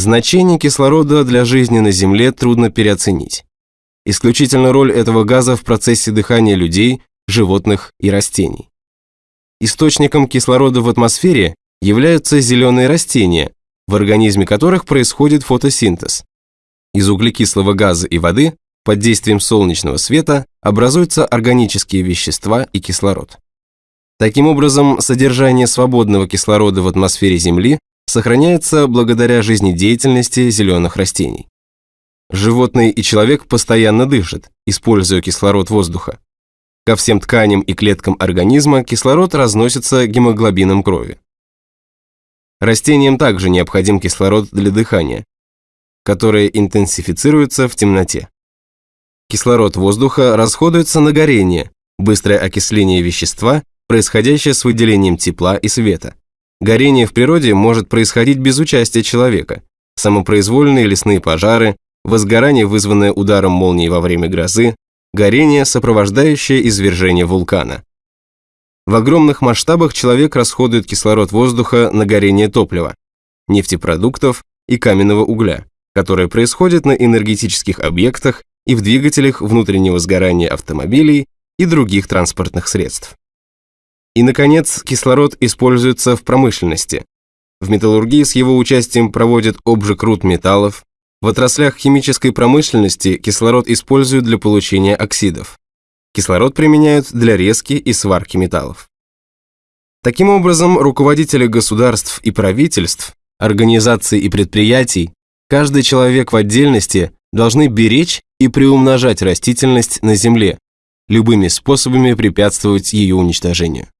Значение кислорода для жизни на Земле трудно переоценить. Исключительно роль этого газа в процессе дыхания людей, животных и растений. Источником кислорода в атмосфере являются зеленые растения, в организме которых происходит фотосинтез. Из углекислого газа и воды под действием солнечного света образуются органические вещества и кислород. Таким образом, содержание свободного кислорода в атмосфере Земли сохраняется благодаря жизнедеятельности зеленых растений. Животные и человек постоянно дышат, используя кислород воздуха. Ко всем тканям и клеткам организма кислород разносится гемоглобином крови. Растениям также необходим кислород для дыхания, которое интенсифицируется в темноте. Кислород воздуха расходуется на горение, быстрое окисление вещества, происходящее с выделением тепла и света. Горение в природе может происходить без участия человека. Самопроизвольные лесные пожары, возгорание, вызванное ударом молнии во время грозы, горение, сопровождающее извержение вулкана. В огромных масштабах человек расходует кислород воздуха на горение топлива, нефтепродуктов и каменного угля, которое происходит на энергетических объектах и в двигателях внутреннего сгорания автомобилей и других транспортных средств. И, наконец, кислород используется в промышленности. В металлургии с его участием проводят обжиг руд металлов. В отраслях химической промышленности кислород используют для получения оксидов. Кислород применяют для резки и сварки металлов. Таким образом, руководители государств и правительств, организаций и предприятий, каждый человек в отдельности должны беречь и приумножать растительность на Земле, любыми способами препятствовать ее уничтожению.